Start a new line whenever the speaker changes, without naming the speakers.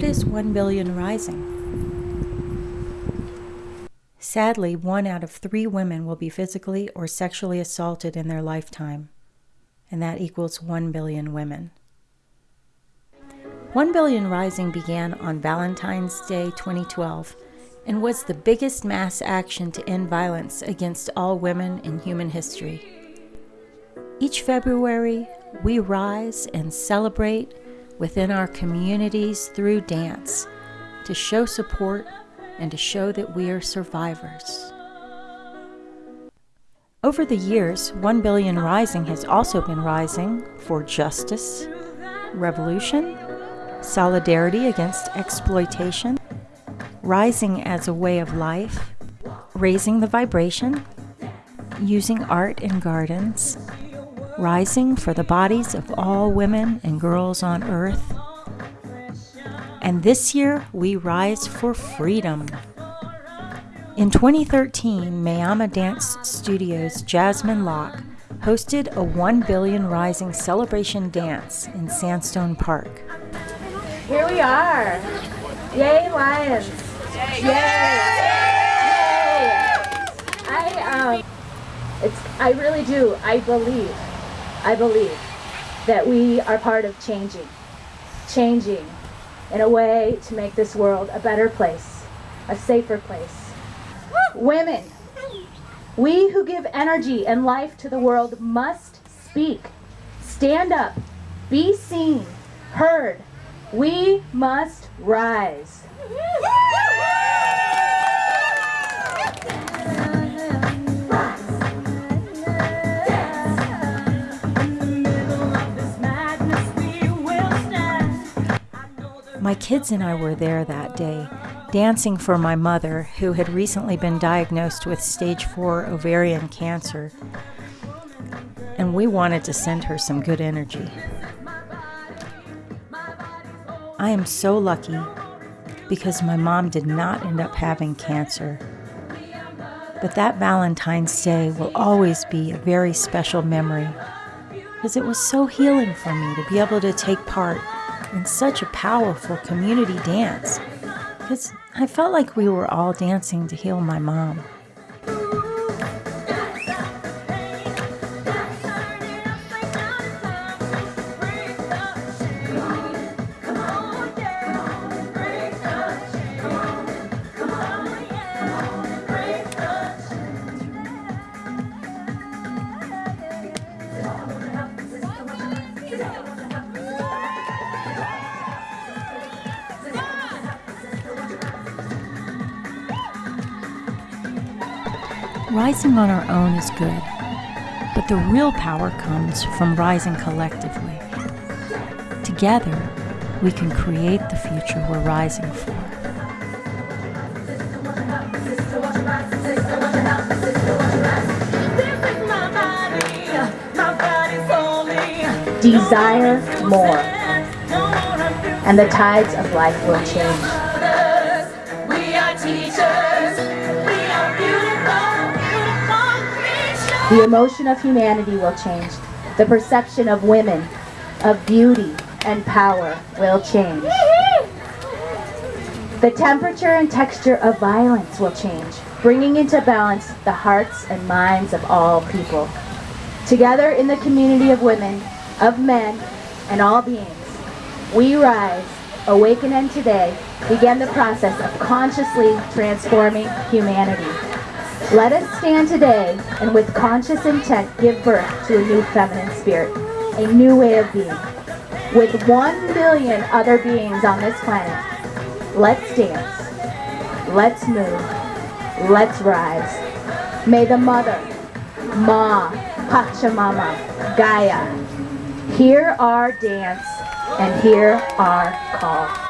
What is 1 billion rising? Sadly, one out of three women will be physically or sexually assaulted in their lifetime, and that equals 1 billion women. 1 Billion Rising began on Valentine's Day 2012 and was the biggest mass action to end violence against all women in human history. Each February, we rise and celebrate within our communities through dance to show support and to show that we are survivors. Over the years, 1 Billion Rising has also been rising for justice, revolution, solidarity against exploitation, rising as a way of life, raising the vibration, using art in gardens, rising for the bodies of all women and girls on earth. And this year, we rise for freedom. In 2013, Mayama Dance Studios' Jasmine Locke hosted a 1 Billion Rising celebration dance in Sandstone Park.
Here we are. Yay, Lions. Yay. Yay. I, um, it's, I really do. I believe I believe that we are part of changing, changing in a way to make this world a better place, a safer place. Women, we who give energy and life to the world must speak, stand up, be seen, heard. We must rise.
My kids and I were there that day, dancing for my mother, who had recently been diagnosed with stage 4 ovarian cancer, and we wanted to send her some good energy. I am so lucky because my mom did not end up having cancer. But that Valentine's Day will always be a very special memory because it was so healing for me to be able to take part in such a powerful community dance because I felt like we were all dancing to heal my mom. Rising on our own is good, but the real power comes from rising collectively. Together, we can create the future we're rising for.
Desire more, and the tides of life will change. The emotion of humanity will change. The perception of women, of beauty and power will change. The temperature and texture of violence will change, bringing into balance the hearts and minds of all people. Together in the community of women, of men, and all beings, we rise, awaken and today, begin the process of consciously transforming humanity. Let us stand today and with conscious intent give birth to a new feminine spirit, a new way of being. With one billion other beings on this planet, let's dance, let's move, let's rise. May the Mother, Ma, Pachamama, Gaia, hear our dance and hear our call.